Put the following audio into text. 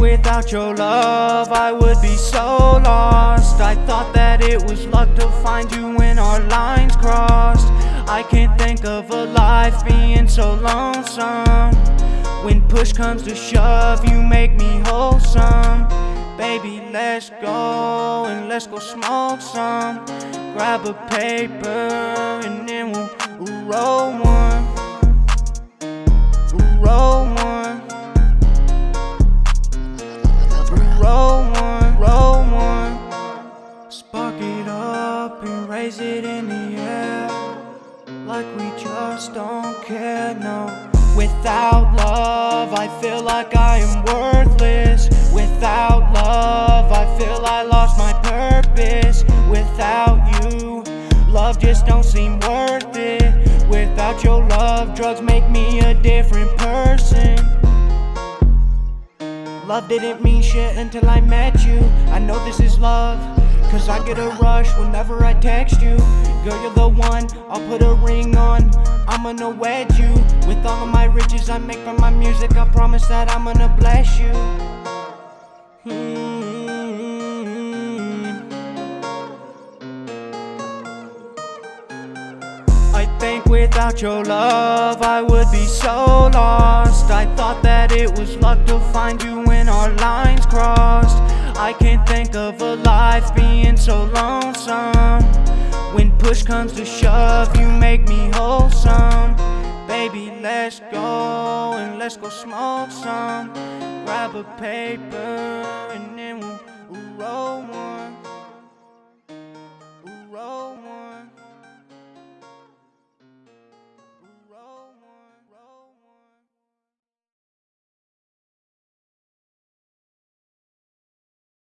without your love, I would be so lost. I thought that it was luck to find you when our lines crossed. I can't think of a life being so lonesome. When push comes to shove, you make me wholesome. Baby, let's go and let's go smoke some. Grab a paper and then we'll roll one. Up and raise it in the air. Like we just don't care, no. Without love, I feel like I am worthless. Without love, I feel I lost my purpose. Without you, love just don't seem worth it. Without your love, drugs make me a different person. Love didn't mean shit until I met you. I know this is love, cause I get a rush whenever I text you. Girl, you're the one, I'll put a ring on. I'm gonna wed you. With all of my riches I make from my music, I promise that I'm gonna bless you. Hmm. I think without your love I would be so lost I thought that it was luck to find you when our lines crossed I can't think of a so lonesome. When push comes to shove, you make me wholesome. Baby, let's go and let's go smoke some. Grab a paper and then we'll, roll one.